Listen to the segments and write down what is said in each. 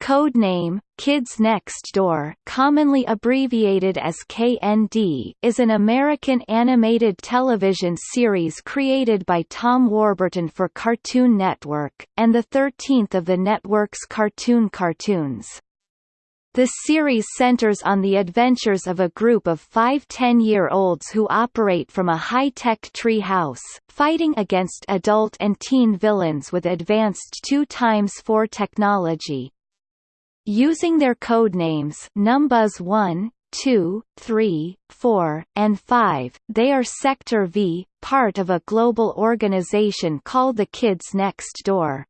Codename, Kids Next Door commonly abbreviated as KND is an American animated television series created by Tom Warburton for Cartoon Network, and the 13th of the network's cartoon cartoons. The series centers on the adventures of a group of five 10-year-olds who operate from a high-tech tree house, fighting against adult and teen villains with advanced 2 times 4 technology. Using their code names Numbuhs 1, 2, 3, 4, and 5, they are Sector V, part of a global organization called the Kids Next Door.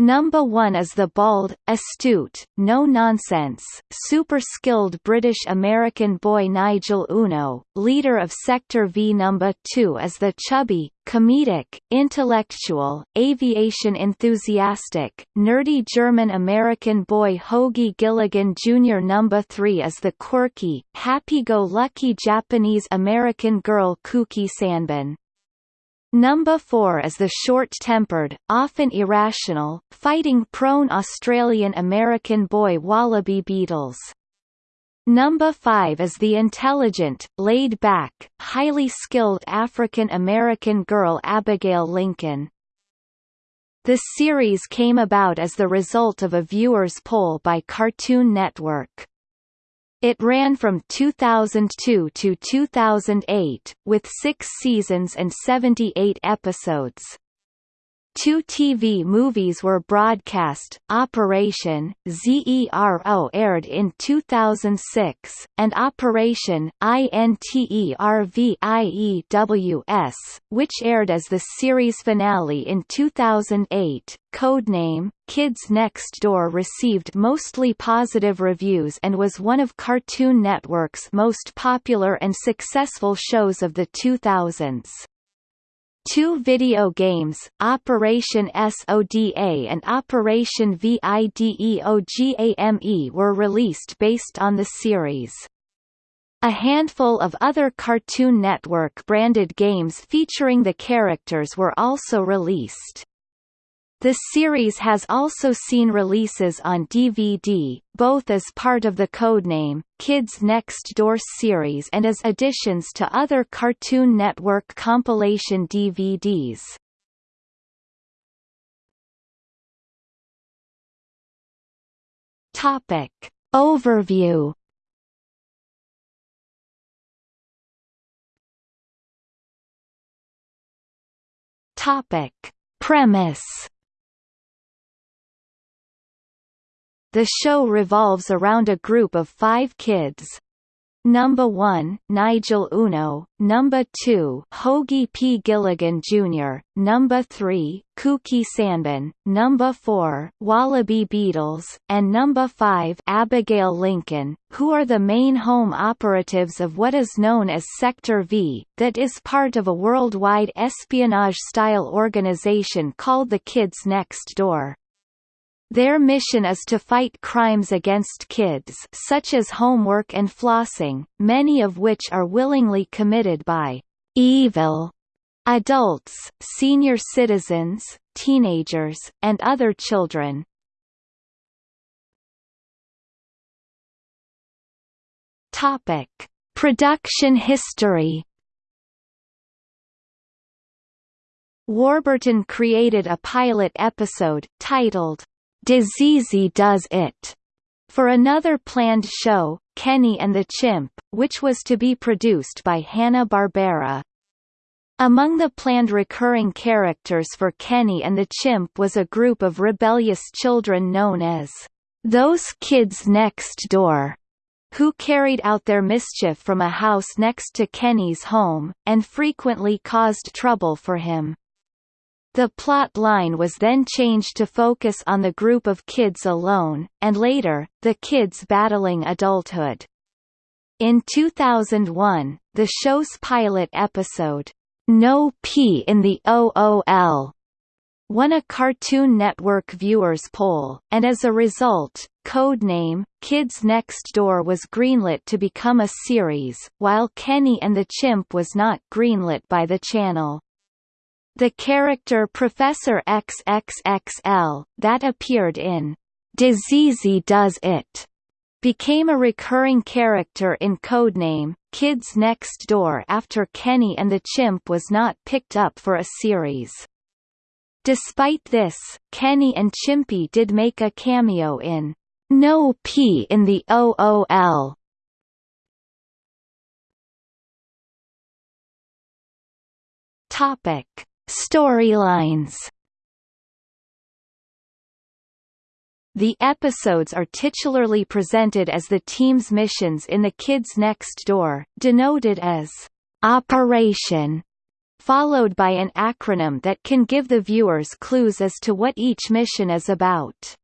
Number one is the bald, astute, no-nonsense, super-skilled British-American boy Nigel Uno, leader of Sector V. Number two is the chubby, comedic, intellectual, aviation enthusiastic, nerdy German-American boy Hoagie Gilligan Jr. Number three is the quirky, happy-go-lucky Japanese-American girl Kuki Sanban. Number 4 is the short-tempered, often irrational, fighting-prone Australian-American boy Wallabee Beatles. Number 5 is the intelligent, laid-back, highly skilled African-American girl Abigail Lincoln. The series came about as the result of a viewers' poll by Cartoon Network. It ran from 2002 to 2008, with six seasons and 78 episodes. Two TV movies were broadcast, Operation, ZERO aired in 2006, and Operation, INTERVIEWS, which aired as the series finale in 2008. Codename, Kids Next Door received mostly positive reviews and was one of Cartoon Network's most popular and successful shows of the 2000s. Two video games, Operation SODA and Operation VIDEOGAME were released based on the series. A handful of other Cartoon Network-branded games featuring the characters were also released. The series has also seen releases on DVD, both as part of the codename, Kids Next Door series and as additions to other Cartoon Network compilation DVDs. Topic. Overview Topic. Premise The show revolves around a group of five kids. Number 1, Nigel Uno, Number 2, Hoagie P. Gilligan Jr., Number 3, Kuki Sanban, Number 4, Wallabee Beatles, and Number 5, Abigail Lincoln, who are the main home operatives of what is known as Sector V, that is part of a worldwide espionage-style organization called the Kids Next Door. Their mission is to fight crimes against kids such as homework and flossing, many of which are willingly committed by evil adults, senior citizens, teenagers, and other children. Topic: Production history. Warburton created a pilot episode, titled, Diseasy Does It, for another planned show, Kenny and the Chimp, which was to be produced by Hanna-Barbera. Among the planned recurring characters for Kenny and the Chimp was a group of rebellious children known as those kids next door, who carried out their mischief from a house next to Kenny's home, and frequently caused trouble for him. The plot line was then changed to focus on the group of kids alone, and later, the kids battling adulthood. In 2001, the show's pilot episode, No P in the OOL, won a Cartoon Network viewers poll, and as a result, Codename, Kids Next Door was greenlit to become a series, while Kenny and the Chimp was not greenlit by the channel. The character Professor XXXL, that appeared in Dizzy Does It became a recurring character in Codename, Kids Next Door after Kenny and the Chimp was not picked up for a series. Despite this, Kenny and Chimpy did make a cameo in No P in the OOL. Topic: Storylines The episodes are titularly presented as the team's missions in the Kids Next Door, denoted as Operation, followed by an acronym that can give the viewers clues as to what each mission is about.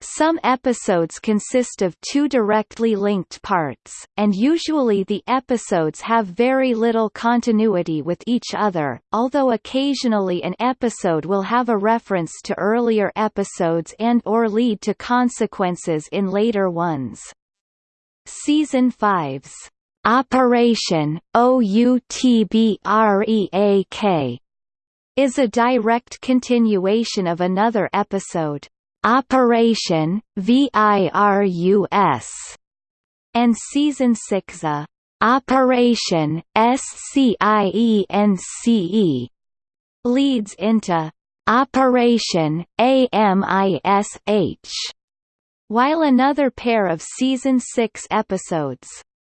Some episodes consist of two directly linked parts, and usually the episodes have very little continuity with each other, although occasionally an episode will have a reference to earlier episodes and or lead to consequences in later ones. Season 5's Operation OUTBREAK is a direct continuation of another episode, Operation VIRUS and season 6 a Operation SCIENCE leads into Operation AMISH while another pair of season 6 episodes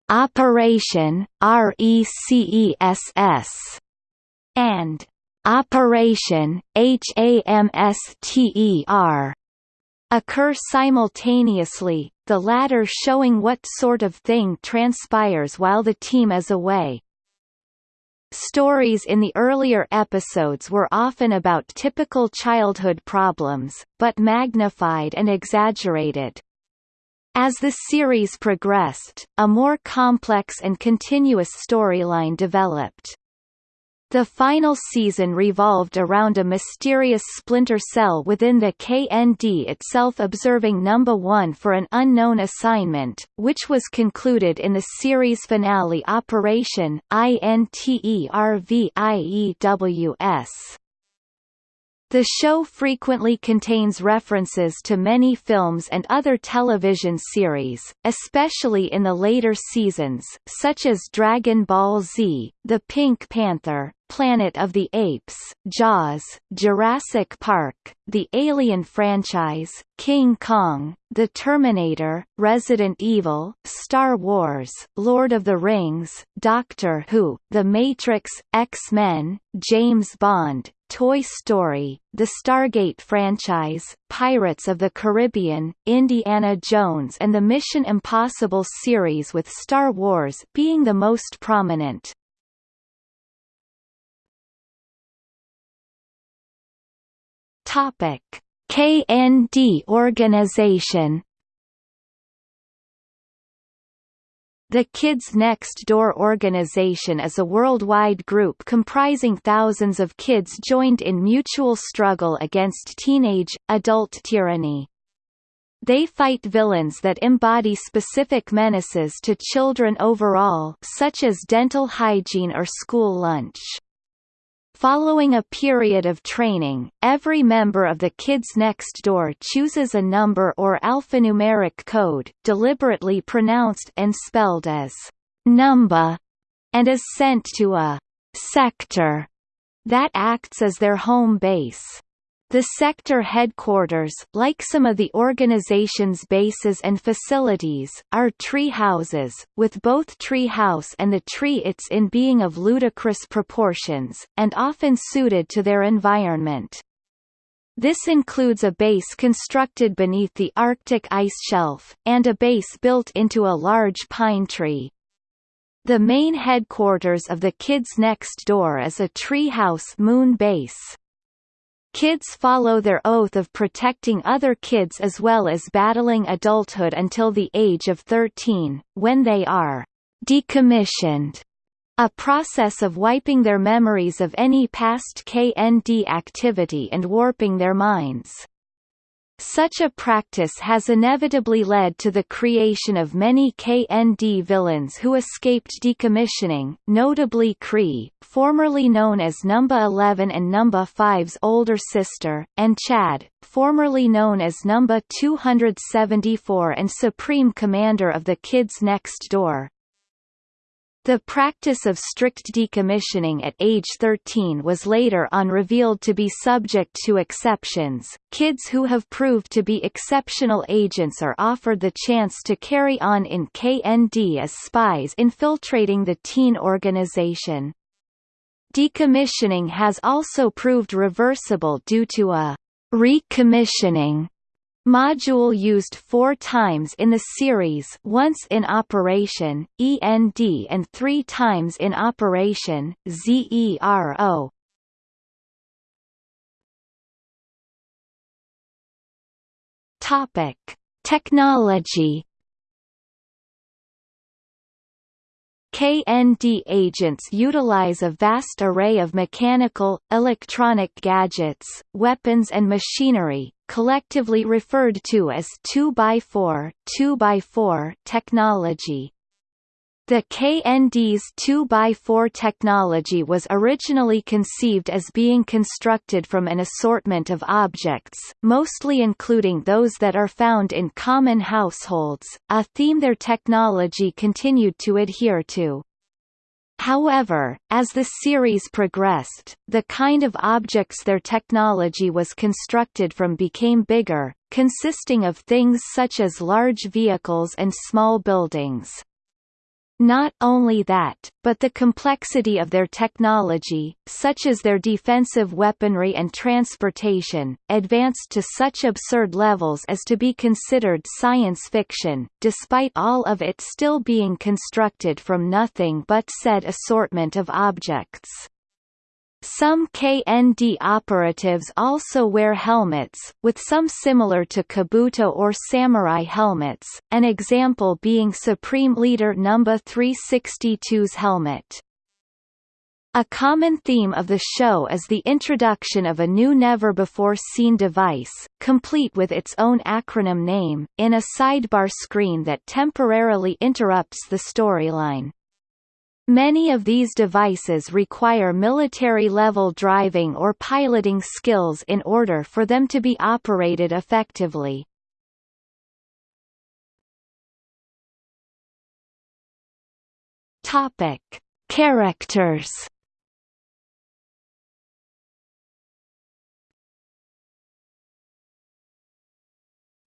Operation RECESS and Operation HAMSTER occur simultaneously, the latter showing what sort of thing transpires while the team is away. Stories in the earlier episodes were often about typical childhood problems, but magnified and exaggerated. As the series progressed, a more complex and continuous storyline developed. The final season revolved around a mysterious splinter cell within the KND itself observing Number 1 for an unknown assignment, which was concluded in the series finale Operation INTERVIEWS. The show frequently contains references to many films and other television series, especially in the later seasons, such as Dragon Ball Z, The Pink Panther, Planet of the Apes, Jaws, Jurassic Park, the Alien franchise, King Kong, The Terminator, Resident Evil, Star Wars, Lord of the Rings, Doctor Who, The Matrix, X-Men, James Bond, Toy Story, the Stargate franchise, Pirates of the Caribbean, Indiana Jones and the Mission Impossible series with Star Wars being the most prominent. Topic: KND organization The Kids Next Door organization is a worldwide group comprising thousands of kids joined in mutual struggle against teenage, adult tyranny. They fight villains that embody specific menaces to children overall such as dental hygiene or school lunch. Following a period of training, every member of the Kids Next Door chooses a number or alphanumeric code, deliberately pronounced and spelled as number, and is sent to a sector that acts as their home base. The sector headquarters, like some of the organization's bases and facilities, are tree houses, with both tree house and the tree it's in being of ludicrous proportions, and often suited to their environment. This includes a base constructed beneath the Arctic ice shelf, and a base built into a large pine tree. The main headquarters of the Kids Next Door is a treehouse moon base. Kids follow their oath of protecting other kids as well as battling adulthood until the age of 13, when they are decommissioned, a process of wiping their memories of any past KND activity and warping their minds. Such a practice has inevitably led to the creation of many KND villains who escaped decommissioning, notably Cree, formerly known as Number 11 and Number 5's older sister, and Chad, formerly known as Number 274 and Supreme Commander of the Kids Next Door. The practice of strict decommissioning at age 13 was later on revealed to be subject to exceptions. Kids who have proved to be exceptional agents are offered the chance to carry on in KND as spies infiltrating the teen organization. Decommissioning has also proved reversible due to a recommissioning Module used four times in the series once in operation, END and three times in operation, ZERO. Topic. Technology KND agents utilize a vast array of mechanical, electronic gadgets, weapons and machinery, collectively referred to as 2x4, 2x4 technology. The KND's 2x4 technology was originally conceived as being constructed from an assortment of objects, mostly including those that are found in common households, a theme their technology continued to adhere to. However, as the series progressed, the kind of objects their technology was constructed from became bigger, consisting of things such as large vehicles and small buildings. Not only that, but the complexity of their technology, such as their defensive weaponry and transportation, advanced to such absurd levels as to be considered science fiction, despite all of it still being constructed from nothing but said assortment of objects. Some KND operatives also wear helmets, with some similar to Kabuto or samurai helmets, an example being Supreme Leader No. 362's helmet. A common theme of the show is the introduction of a new never-before-seen device, complete with its own acronym name, in a sidebar screen that temporarily interrupts the storyline. Many of these devices require military-level driving or piloting skills in order for them to be operated effectively. Topic: Characters.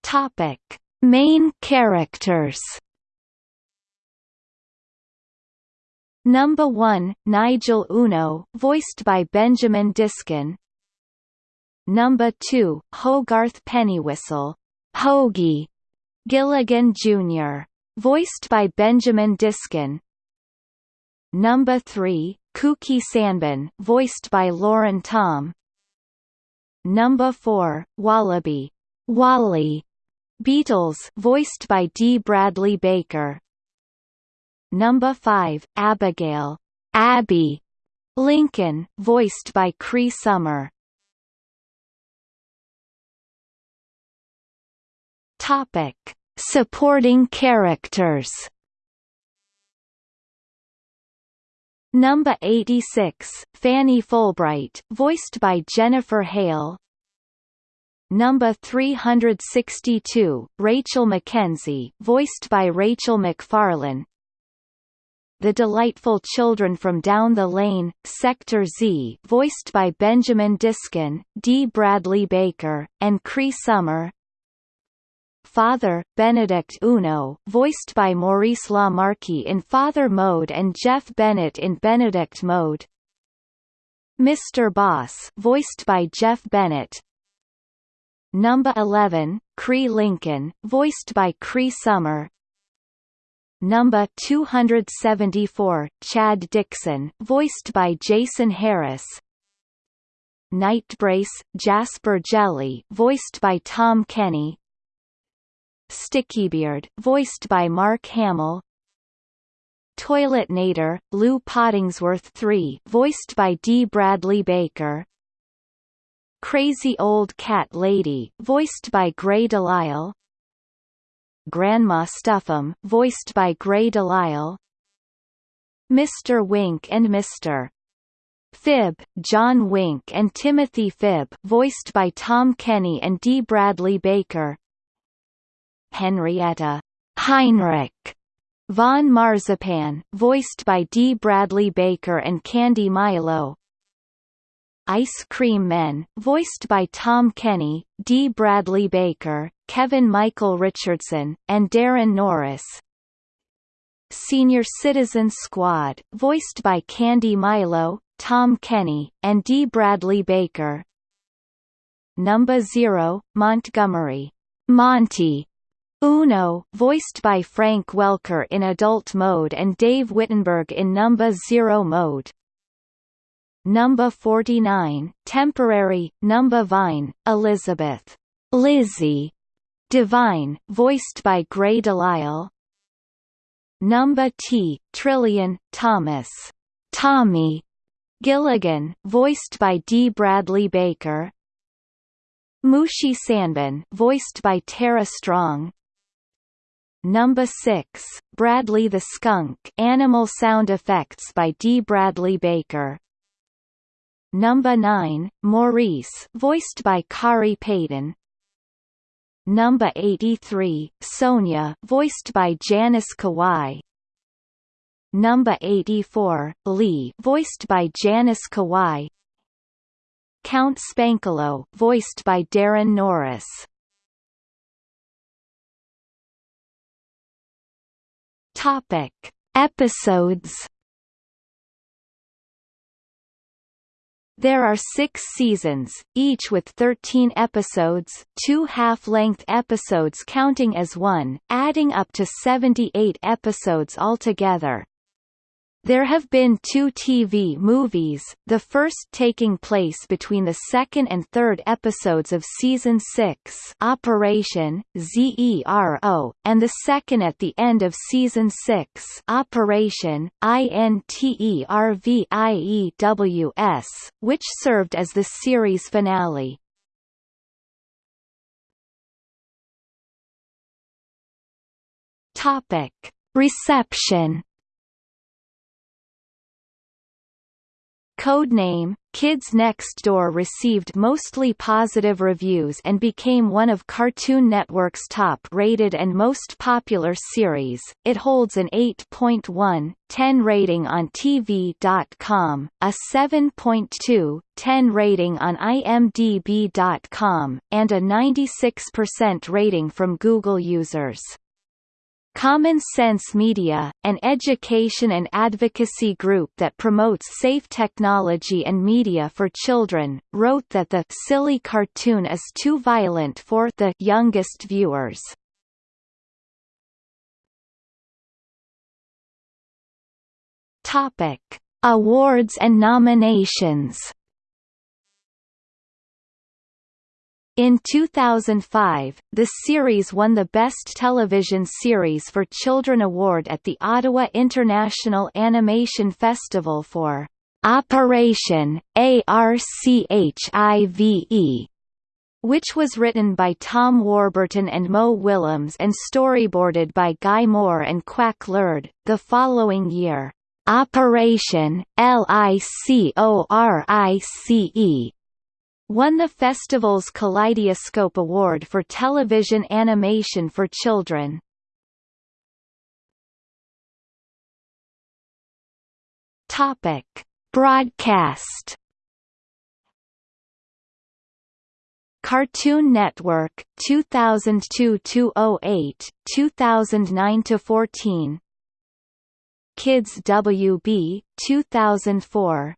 Topic: Main characters. Number 1, Nigel Uno, voiced by Benjamin Diskin. Number 2, Hogarth Pennywhistle, Hoagie, Gilligan Jr., voiced by Benjamin Diskin. Number 3, Kuki Sanban, voiced by Lauren Tom. Number 4, Wallabee, Wally, Beatles, voiced by D. Bradley Baker. Number 5, Abigail, Abby Lincoln, voiced by Cree Summer. Topic: Supporting characters. Number 86, Fanny Fulbright, voiced by Jennifer Hale. Number 362, Rachel McKenzie, voiced by Rachael MacFarlane. The Delightful Children from Down the Lane, Sector Z voiced by Benjamin Diskin, D. Bradley Baker, and Cree Summer Father, Benedict Uno voiced by Maurice LaMarche in Father Mode and Jeff Bennett in Benedict Mode Mr. Boss voiced by Jeff Bennett Number 11, Cree Lincoln, voiced by Cree Summer Number 274, Chad Dixon, voiced by Jason Harris. Knightbrace, Jasper Jelly, voiced by Tom Kenny. Stickybeard, voiced by Mark Hamill. Toiletnator, Lou Pottingsworth III, voiced by D. Bradley Baker. Crazy Old Cat Lady, voiced by Grey DeLisle Grandma Stuff'em, voiced by Grey DeLisle Mr. Wink and Mr. Phibb, John Wink and Timothy Phibb voiced by Tom Kenny and Dee Bradley Baker Henrietta Heinrich Von Marzipan, voiced by Dee Bradley Baker and Candy Milo Ice Cream Men, voiced by Tom Kenny, Dee Bradley Baker, Kevin Michael Richardson, and Daran Norris. Senior Citizen Squad, voiced by Candy Milo, Tom Kenny, and Dee Bradley Baker. Number Zero, Montgomery. Monty. Uno, voiced by Frank Welker in adult mode and Dave Wittenberg in Number Zero mode. Number 49, Temporary, Number Vine, Elizabeth. Lizzie Devine, voiced by Grey DeLisle. Number T, Trillion, Thomas Tommy Gilligan, voiced by D. Bradley Baker. Mushi Sanban, voiced by Tara Strong. Number 6, Bradley the Skunk, animal sound effects by D. Bradley Baker. Number 9, Maurice, voiced by Khary Payton. Number 83, Sonia, voiced by Janice Kawaye. Number 84, Lee, voiced by Janice Kawaye. Count Spankulot, voiced by Daran Norris. Topic: Episodes There are six seasons, each with 13 episodes two half-length episodes counting as one, adding up to 78 episodes altogether. There have been two TV movies, the first taking place between the second and third episodes of Season 6 Operation, ZERO, and the second at the end of Season 6 Operation, INTERVIEWS, which served as the series finale. Reception Codename, Kids Next Door received mostly positive reviews and became one of Cartoon Network's top-rated and most popular series. It holds an 8.1, 10 rating on TV.com, a 7.2, 10 rating on IMDb.com, and a 96% rating from Google users. Common Sense Media, an education and advocacy group that promotes safe technology and media for children, wrote that the silly cartoon is too violent for the youngest viewers. Topic: Awards and nominations. In 2005, the series won the Best Television Series for Children award at the Ottawa International Animation Festival for Operation ARCHIVE, which was written by Tom Warburton and Mo Willems and storyboarded by Guy Moore and Quack Lord. The following year, Operation LICORICE won the festival's Kaleidoscope Award for television animation for children. Topic: Broadcast. Cartoon Network 2002-208, 2009-14. Kids WB 2004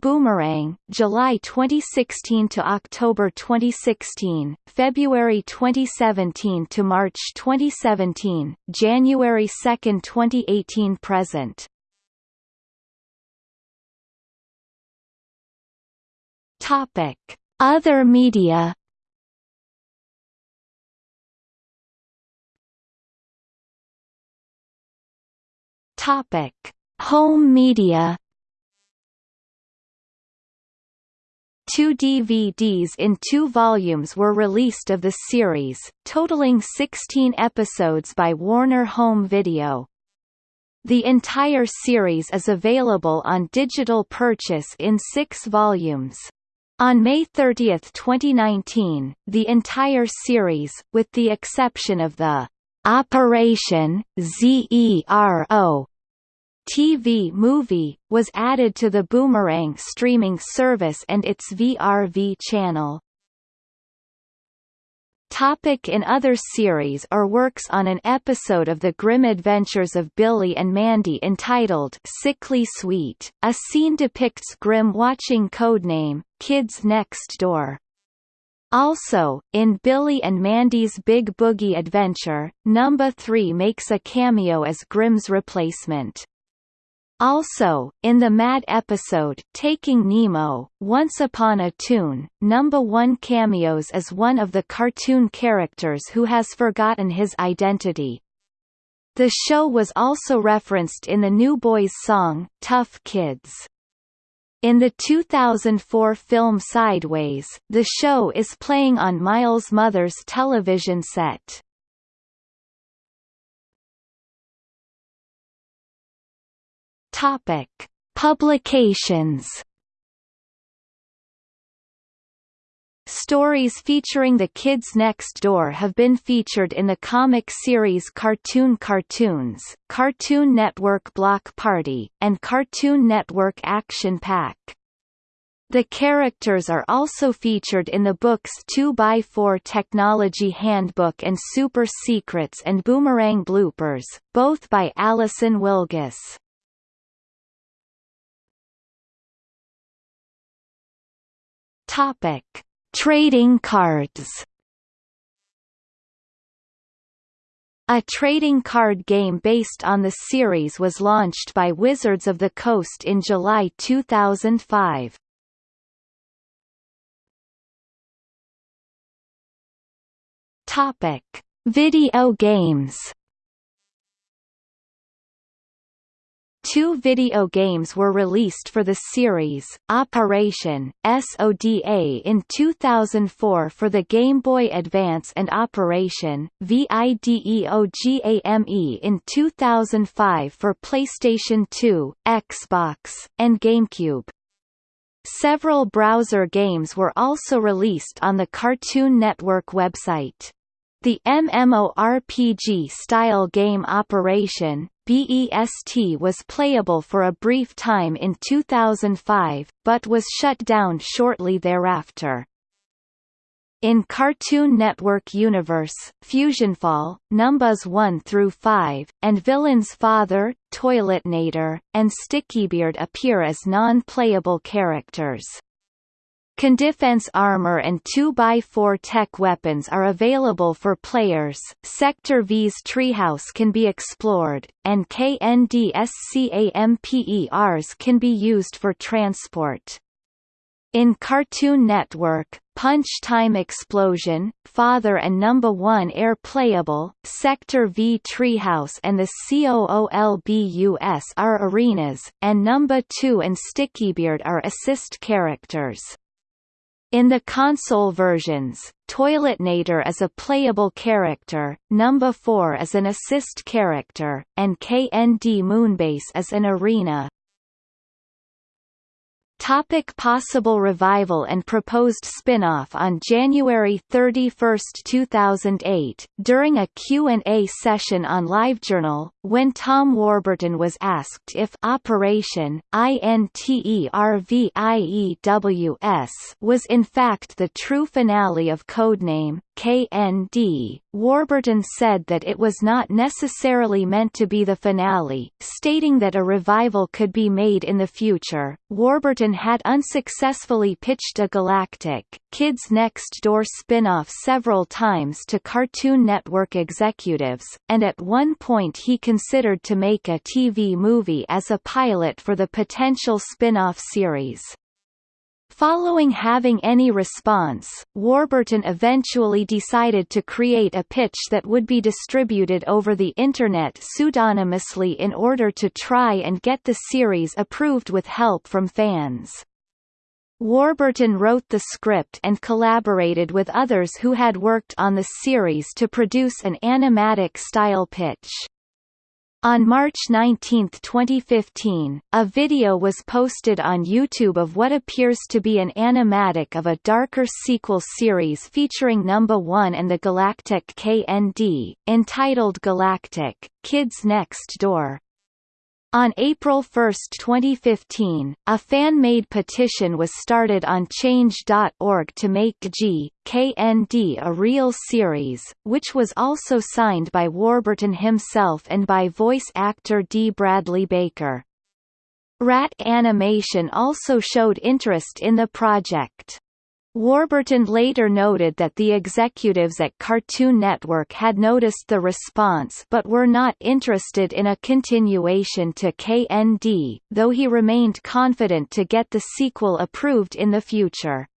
Boomerang, July 2016 to October 2016, February 2017 to March 2017, January 2, 2018 present. Topic: Other media. Topic: Home media. Two DVDs in two volumes were released of the series, totaling 16 episodes by Warner Home Video. The entire series is available on digital purchase in six volumes. On May 30, 2019, the entire series, with the exception of the Operation ZERO TV movie, was added to the Boomerang streaming service and its VRV channel. Topic in other series or works On an episode of The Grim Adventures of Billy and Mandy entitled Sickly Sweet, a scene depicts Grim watching Codename, Kids Next Door. Also, in Billy and Mandy's Big Boogie Adventure, Number 3 makes a cameo as Grim's replacement. Also, in the Mad episode Taking Nemo, Once Upon a Toon, Number One cameos as one of the cartoon characters who has forgotten his identity. The show was also referenced in the New Boys song, Tough Kids. In the 2004 film Sideways, the show is playing on Miles' mother's television set. Topic: Publications. Stories featuring the kids next door have been featured in the comic series Cartoon Cartoons, Cartoon Network Block Party, and Cartoon Network Action Pack. The characters are also featured in the books 2x4 Technology Handbook and Super Secrets and Boomerang Bloopers, both by Alison Wilgus. Topic: Trading cards. A trading card game based on the series was launched by Wizards of the Coast in July 2005. Topic: Video games. Two video games were released for the series, Operation, SODA in 2004 for the Game Boy Advance and Operation, VIDEOGAME in 2005 for PlayStation 2, Xbox, and GameCube. Several browser games were also released on the Cartoon Network website. The MMORPG-style game Operation, BEST was playable for a brief time in 2005, but was shut down shortly thereafter. In Cartoon Network Universe, Fusionfall, Numbers 1 through 5, and Villain's Father, Toiletnator, and Stickybeard appear as non-playable characters. Condefense armor and 2x4 tech weapons are available for players, Sector V's treehouse can be explored, and KNDSCAMPERs can be used for transport. In Cartoon Network, Punch Time Explosion, Father and Number 1 Air Playable, Sector V Treehouse and the COOLBUS are arenas, and Number 2 and Stickybeard are assist characters. In the console versions, Toiletnator is a playable character, Number 4 is an assist character, and KND Moonbase is an arena. Topic possible revival and proposed spin-off On January 31, 2008, during a Q&A session on LiveJournal, when Tom Warburton was asked if Operation, INTERVIEWS was in fact the true finale of Codename, KND, Warburton said that it was not necessarily meant to be the finale, stating that a revival could be made in the future. Warburton had unsuccessfully pitched a Galactic, Kids Next Door spin-off several times to Cartoon Network executives, and at one point he considered to make a TV movie as a pilot for the potential spin-off series. Following having any response, Warburton eventually decided to create a pitch that would be distributed over the Internet pseudonymously in order to try and get the series approved with help from fans. Warburton wrote the script and collaborated with others who had worked on the series to produce an animatic-style pitch. On March 19, 2015, a video was posted on YouTube of what appears to be an animatic of a darker sequel series featuring Number 1 and the Galactic KND, entitled Galactic, Kids Next Door. On April 1, 2015, a fan-made petition was started on Change.org to make G, KND a real series, which was also signed by Warburton himself and by voice actor D. Bradley Baker. Rat Animation also showed interest in the project. Warburton later noted that the executives at Cartoon Network had noticed the response but were not interested in a continuation to KND, though he remained confident to get the sequel approved in the future.